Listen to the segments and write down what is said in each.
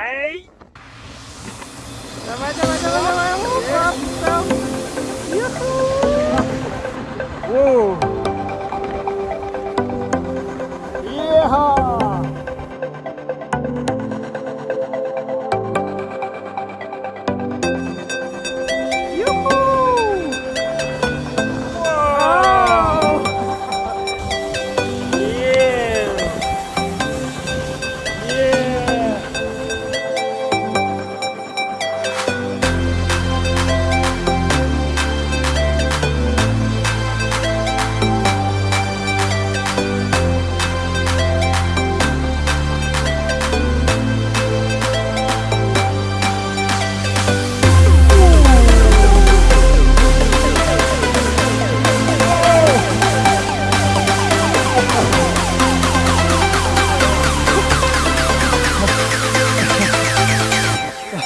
来，走吧走吧走吧走吧，走走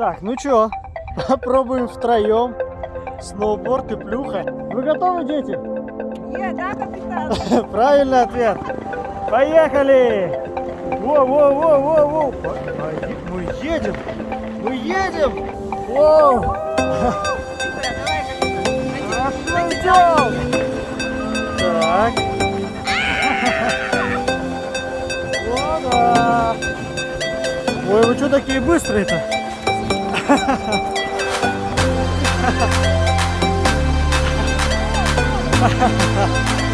Так, ну чё, попробуем втроем. Сноуборд и плюха. Вы готовы, дети? Нет, да, капитан? Правильный ответ. Поехали! Во-во-во-во-во! Мы едем! Мы едем! Воу! Хорошо идем! Так. О, да. Ой, вы что такие быстрые-то? ハハハハ